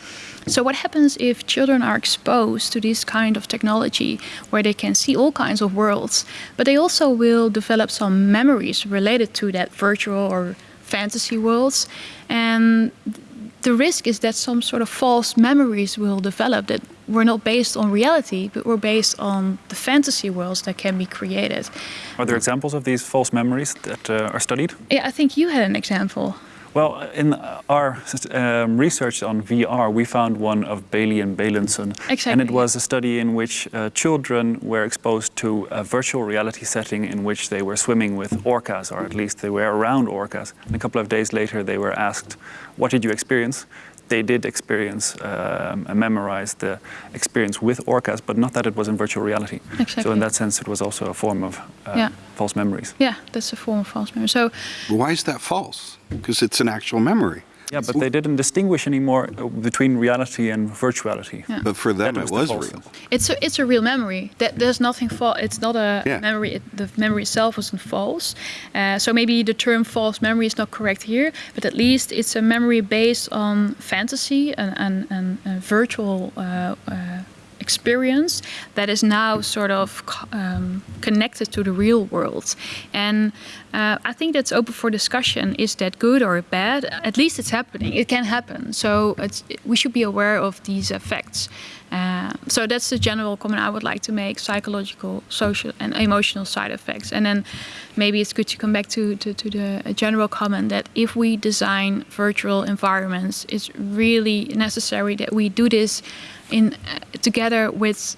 So what happens if children are exposed to this kind of technology where they can see all kinds of worlds, but they also will develop some memories related to that virtual or fantasy worlds and the risk is that some sort of false memories will develop that were not based on reality but were based on the fantasy worlds that can be created. Are there examples of these false memories that uh, are studied? Yeah, I think you had an example. Well, in our um, research on VR, we found one of Bailey and Bailenson. Exactly. And it was a study in which uh, children were exposed to a virtual reality setting in which they were swimming with orcas, or at least they were around orcas. And a couple of days later, they were asked, what did you experience? They did experience um, and memorize the experience with orcas, but not that it was in virtual reality. Exactly. So in that sense, it was also a form of uh, Yeah. false memories. Yeah, that's a form of false memory. So why is that false? Because it's an actual memory. Yeah, but they didn't distinguish anymore uh, between reality and virtuality. Yeah. But for them, That it the was false real. it's a it's a real memory. That there's nothing false. It's not a Yeah. memory. It, the memory itself wasn't false. Uh, so maybe the term false memory is not correct here, but at least it's a memory based on fantasy and and, and, and virtual. Uh, uh, experience that is now sort of um, connected to the real world and uh, i think that's open for discussion. Is that good or bad? At least it's happening. It can happen. So we should be aware of these effects. Uh, so that's the general comment I would like to make: psychological, social, and emotional side effects. And then maybe it's good to come back to to, to the general comment that if we design virtual environments, it's really necessary that we do this in uh, together with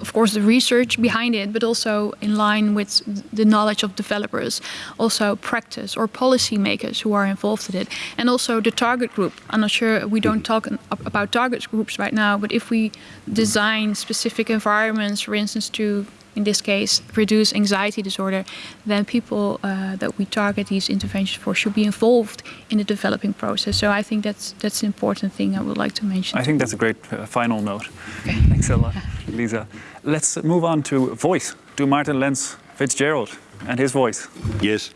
of course the research behind it but also in line with the knowledge of developers also practice or policymakers who are involved in it and also the target group. I'm not sure we don't talk about target groups right now but if we design specific environments for instance to in this case reduce anxiety disorder then people uh, that we target these interventions for should be involved in the developing process. So i think that's that's an important thing i would like to mention. I think that's a great uh, final note. Thanks a lot, Lisa. Let's move on to voice, to Martin Lenz Fitzgerald and his voice. Yes.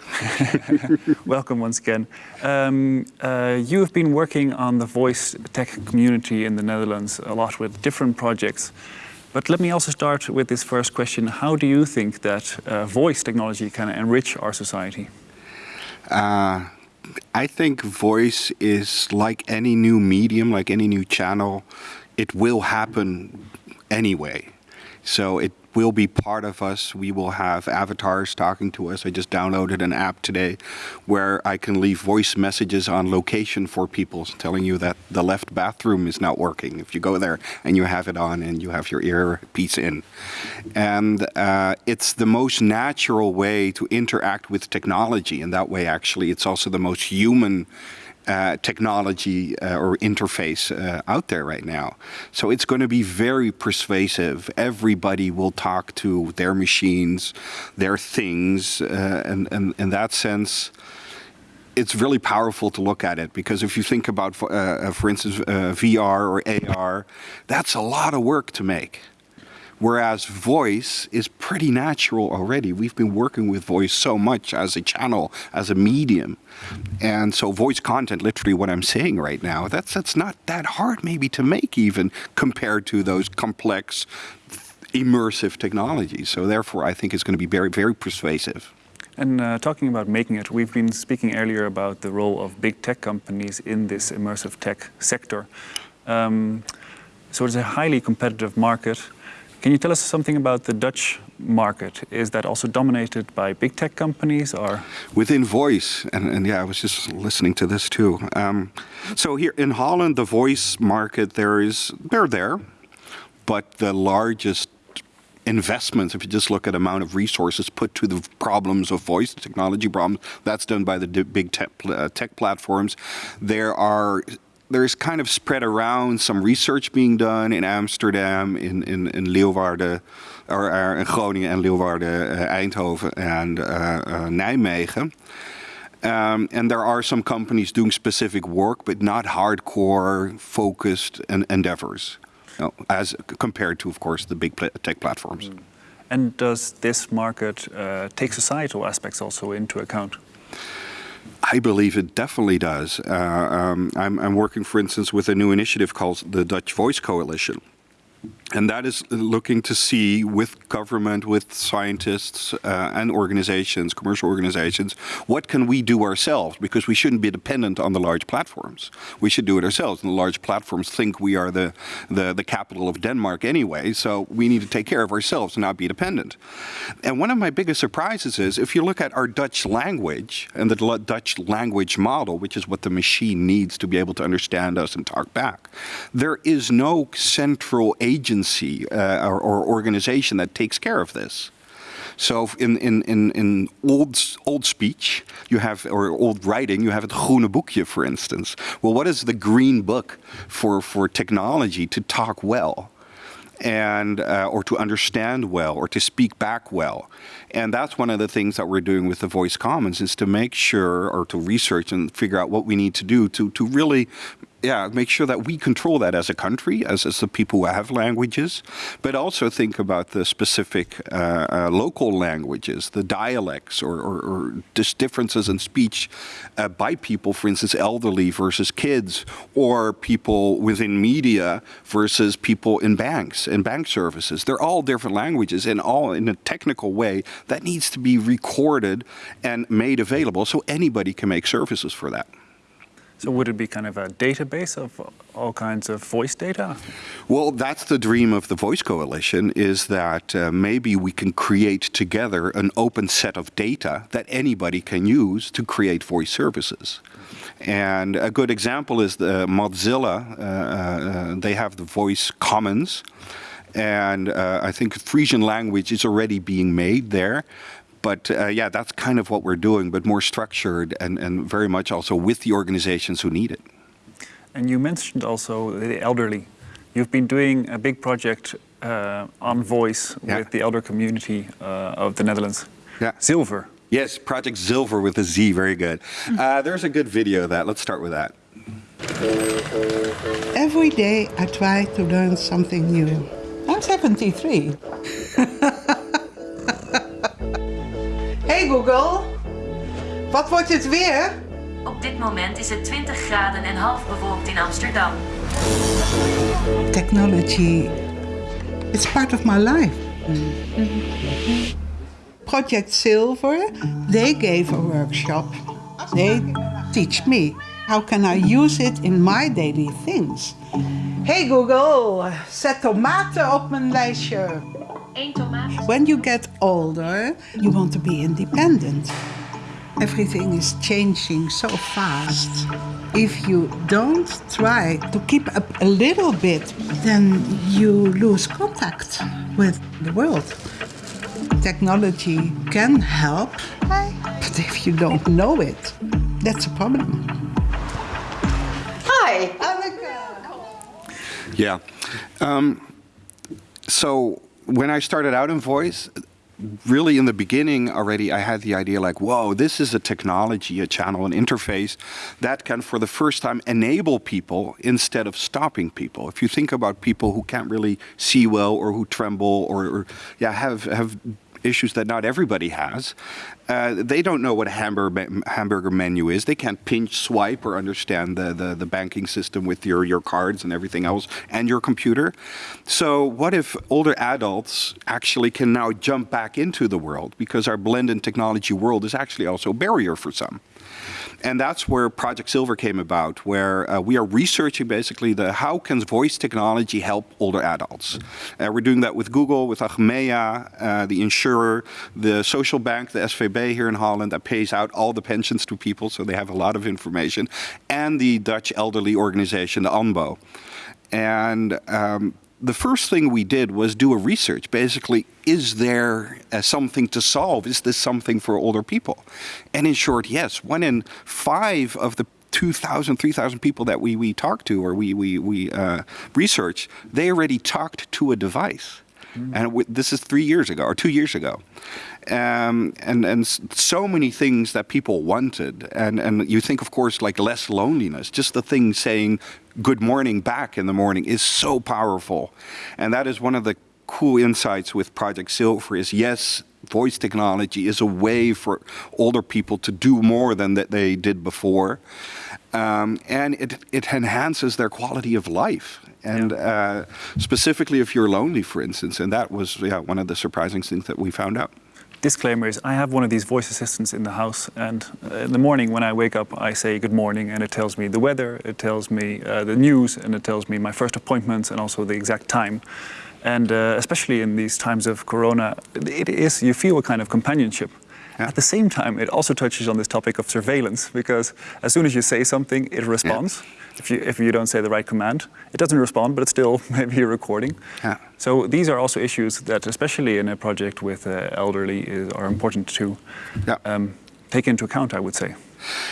Welcome once again. Um, uh, you have been working on the voice tech community in the Netherlands a lot with different projects. But let me also start with this first question. How do you think that uh, voice technology can enrich our society? Uh, I think voice is like any new medium, like any new channel, it will happen anyway. So it will be part of us. We will have avatars talking to us. I just downloaded an app today where I can leave voice messages on location for people telling you that the left bathroom is not working. If you go there and you have it on and you have your earpiece in. And uh, it's the most natural way to interact with technology. And that way, actually, it's also the most human uh, technology uh, or interface uh, out there right now. So it's going to be very persuasive. Everybody will talk to their machines, their things, uh, and, and in that sense, it's really powerful to look at it because if you think about, for- uh, for instance, VR or AR, that's a lot of work to make. Whereas voice is pretty natural already. We've been working with voice so much as a channel, as a medium. And so voice content, literally what I'm saying right now, that's that's not that hard maybe to make even compared to those complex immersive technologies. So therefore I think it's going to be very, very persuasive. And uh, talking about making it, we've been speaking earlier about the role of big tech companies in this immersive tech sector. Um, so it's a highly competitive market. Can you tell us something about the Dutch market? Is that also dominated by big tech companies or? within voice and, and yeah i was just listening to this too um, so here in holland the voice market there is they're there but the largest investments if you just look at amount of resources put to the problems of voice technology problems that's done by the big tech, uh, tech platforms there are there's kind of spread around some research being done in Amsterdam, in, in, in Leeuwarden, or, or in Groningen en Leeuwarden, uh, Eindhoven and uh, uh, Nijmegen. Um, and there are some companies doing specific work, but not hardcore focused en- endeavors, you know, as compared to, of course, the big pla- tech platforms. And does this market uh, take societal aspects also into account? I believe it definitely does. Uh, um, I'm, I'm working, for instance, with a new initiative called the Dutch Voice Coalition. And that is looking to see with government, with scientists uh, and organizations, commercial organizations, what can we do ourselves? Because we shouldn't be dependent on the large platforms. We should do it ourselves. And the large platforms think we are the, the, the capital of Denmark anyway, so we need to take care of ourselves and not be dependent. And one of my biggest surprises is if you look at our Dutch language and the Dutch language model, which is what the machine needs to be able to understand us and talk back, there is no central agency agency uh, or, or, organization that takes care of this. So in, in, in, in old, old speech, you have, or old writing, you have het groene boekje, for instance. Well, what is the green book for, for technology to talk well? and uh, or to understand well or to speak back well and that's one of the things that we're doing with the voice commons is to make sure or to research and figure out what we need to do to to really yeah, make sure that we control that as a country, as, as the people who have languages, but also think about the specific uh, uh, local languages, the dialects, or, or, or differences in speech uh, by people, for instance, elderly versus kids, or people within media versus people in banks and bank services. They're all different languages, and all in a technical way that needs to be recorded and made available so anybody can make services for that. So would it be kind of a database of all kinds of voice data? Well, that's the dream of the Voice Coalition, is that uh, maybe we can create together an open set of data that anybody can use to create voice services. And a good example is the Mozilla. Uh, uh, they have the Voice Commons. And uh, I think Frisian language is already being made there but uh, yeah, that's kind of what we're doing, but more structured and, and very much also with the organizations who need it. And you mentioned also the elderly. You've been doing a big project uh, on voice yeah. with the elder community uh, of the Netherlands. Yeah. Zilver. Yes, Project Zilver with a Z, very good. Uh, there's a good video of that. Let's start with that. Every day I try to learn something new. I'm 73. Hey Google, wat wordt het weer? Op dit moment is het 20 graden en half bewolkt in Amsterdam. Technology, it's part of my life. Project Silver, they gave a workshop. They teach me how can I use it in my daily things. Hey Google, zet tomaten op mijn lijstje. When you get older, you want to be independent. Everything is changing so fast. If you don't try to keep up a little bit, then you lose contact with the world. Technology can help, but if you don't know it, that's a problem. Hi, Anneke. Yeah. Um, so when I started out in voice, really in the beginning already I had the idea like, whoa, this is a technology, a channel, an interface that can for the first time enable people instead of stopping people. If you think about people who can't really see well or who tremble or, or yeah, have, have issues that not everybody has. Uh, they don't know what a hamburger, hamburger menu is. They can't pinch, swipe, or understand the, the, the, banking system with your, your cards and everything else and your computer. So what if older adults actually can now jump back into the world because our blended technology world is actually also a barrier for some and that's where Project Silver came about, where uh, we are researching basically the how can voice technology help older adults. Uh, we're doing that with Google, with Achmea, uh, the insurer, the social bank, the SVB here in Holland that pays out all the pensions to people, so they have a lot of information, and the Dutch elderly organization, the ANBO. And um, the first thing we did was do a research. Basically, is there uh, something to solve? Is this something for older people? And in short, yes. One in five of the 2,000, 3,000 people that we, we talked to or we, we, we uh, research, they already talked to a device. Mm. And this is three years ago or two years ago. Um, and and so many things that people wanted, and and you think, of course, like less loneliness. Just the thing saying good morning back in the morning is so powerful, and that is one of the cool insights with Project Silver. Is yes, voice technology is a way for older people to do more than that they did before. Um, and it, it enhances their quality of life. And uh, specifically if you're lonely, for instance, and that was yeah, one of the surprising things that we found out. Disclaimer is I have one of these voice assistants in the house and uh, in the morning when I wake up I say good morning and it tells me the weather, it tells me uh, the news and it tells me my first appointments and also the exact time. And uh, especially in these times of Corona, it is, you feel a kind of companionship. Yeah. At the same time, it also touches on this topic of surveillance because as soon as you say something, it responds. Yeah. If you, if you don't say the right command, it doesn't respond, but it's still maybe a recording. Yeah. So these are also issues that, especially in a project with uh, elderly, is, are important to um, take into account, I would say.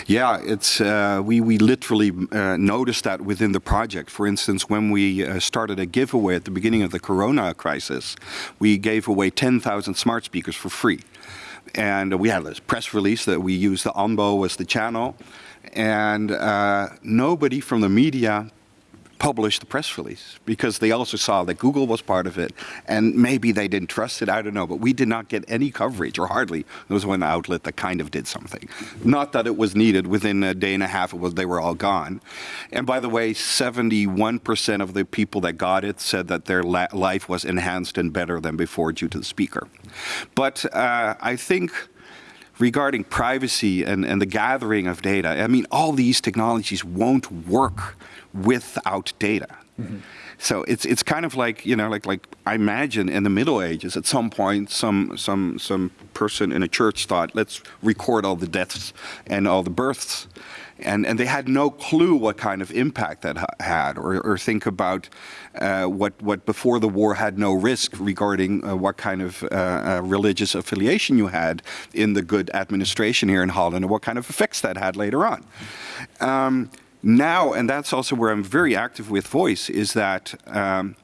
Yeah, it's uh, we we literally uh, noticed that within the project. For instance, when we uh, started a giveaway at the beginning of the Corona crisis, we gave away 10,000 smart speakers for free, and we had this press release that we used the ANBO as the channel, and uh, nobody from the media publish the press release because they also saw that Google was part of it and maybe they didn't trust it, I don't know, but we did not get any coverage or hardly. There was one outlet that kind of did something. Not that it was needed, within a day and a half it was, they were all gone. And by the way, 71% of the people that got it said that their life was enhanced and better than before due to the speaker. But uh, I think regarding privacy and, and the gathering of data, I mean, all these technologies won't work without data. Mm -hmm. So it's it's kind of like you know like like I imagine in the Middle Ages at some point some some some person in a church thought let's record all the deaths and all the births and, and they had no clue what kind of impact that ha had, or, or think about uh, what, what before the war had no risk regarding uh, what kind of uh, uh religious affiliation you had in the good administration here in Holland, and what kind of effects that had later on. Um, now, and that's also where I'm very active with Voice, is that um,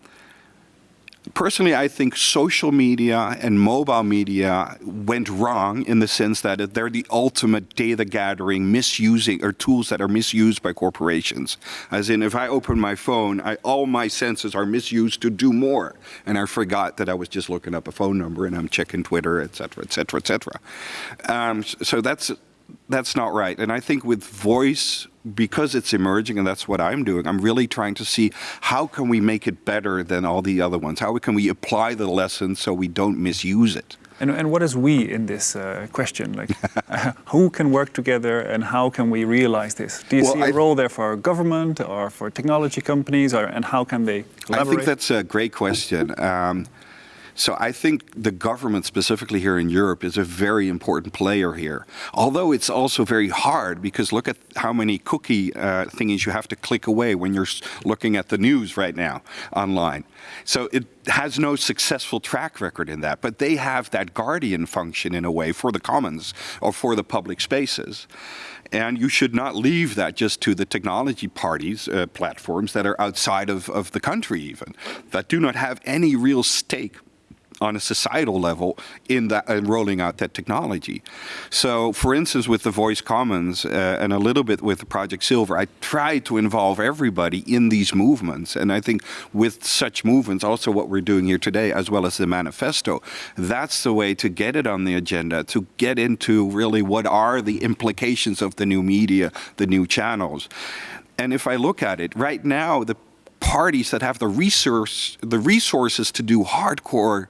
personally, I think social media and mobile media went wrong in the sense that they're the ultimate data gathering, misusing, or tools that are misused by corporations. As in, if I open my phone, I, all my senses are misused to do more. And I forgot that I was just looking up a phone number and I'm checking Twitter, et cetera, et cetera, et cetera. Um, so that's that's not right. And I think with voice, because it's emerging and that's what I'm doing, I'm really trying to see how can we make it better than all the other ones? How can we apply the lessons so we don't misuse it? And, and what is we in this uh, question? Like, uh, who can work together and how can we realize this? Do you well, see a I role there for government or for technology companies or, and how can they collaborate? I think that's a great question. Um, so I think the government, specifically here in Europe, is a very important player here. Although it's also very hard because look at how many cookie uh, thingies you have to click away when you're looking at the news right now online. So it has no successful track record in that, but they have that guardian function in a way for the commons or for the public spaces. And you should not leave that just to the technology parties, uh, platforms that are outside of, of the country even, that do not have any real stake on a societal level in that and rolling out that technology. So, for instance, with the Voice Commons uh, and a little bit with Project Silver, I try to involve everybody in these movements. And I think with such movements, also what we're doing here today, as well as the manifesto, that's the way to get it on the agenda, to get into really what are the implications of the new media, the new channels. And if I look at it, right now, the parties that have the resource, the resources to do hardcore,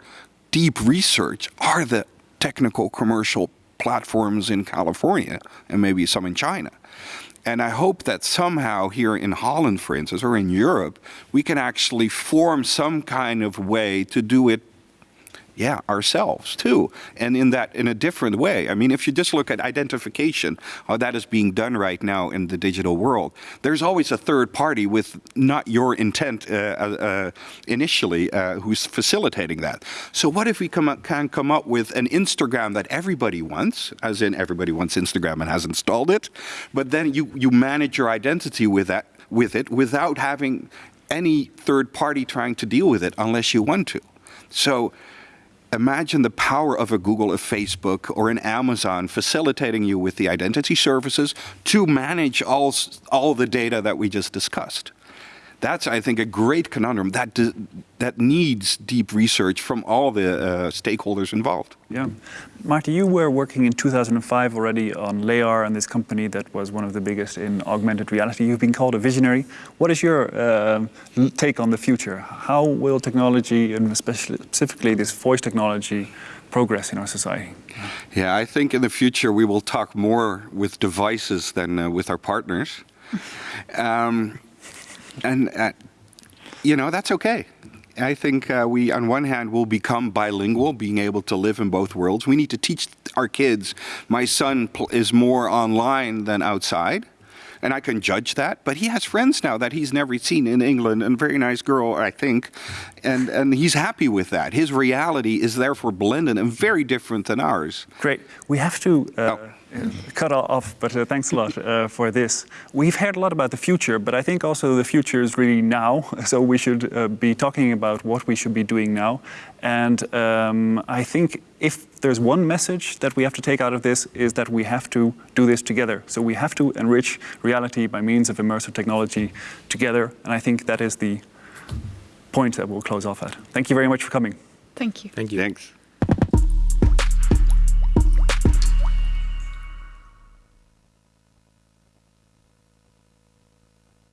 deep research are the technical commercial platforms in California and maybe some in China. And I hope that somehow here in Holland, for instance, or in Europe, we can actually form some kind of way to do it yeah, ourselves too, and in that in a different way. I mean, if you just look at identification, how that is being done right now in the digital world, there's always a third party with not your intent uh, uh, initially uh, who's facilitating that. So what if we come up, can come up with an Instagram that everybody wants, as in everybody wants Instagram and has installed it, but then you you manage your identity with that with it without having any third party trying to deal with it unless you want to. So imagine the power of a Google, a Facebook, or an Amazon facilitating you with the identity services to manage all, all the data that we just discussed. That's, I think, a great conundrum that that needs deep research from all the uh, stakeholders involved. Yeah. Marty, you were working in 2005 already on Layar and this company that was one of the biggest in augmented reality. You've been called a visionary. What is your uh, take on the future? How will technology, and especially specifically this voice technology, progress in our society? Yeah, I think in the future we will talk more with devices than uh, with our partners. Um, and, uh, you know, that's okay. I think uh, we, on one hand, will become bilingual, being able to live in both worlds. We need to teach our kids. My son is more online than outside, and I can judge that. But he has friends now that he's never seen in England, and a very nice girl, I think, and and he's happy with that. His reality is therefore blended and very different than ours. Great. We have to uh, cut off, but uh, thanks a lot uh, for this. We've heard a lot about the future, but I think also the future is really now. So we should uh, be talking about what we should be doing now. And um, I think if there's one message that we have to take out of this is that we have to do this together. So we have to enrich reality by means of immersive technology together. And I think that is the point that we'll close off at. Thank you very much for coming. Thank you. Thank you. Thanks.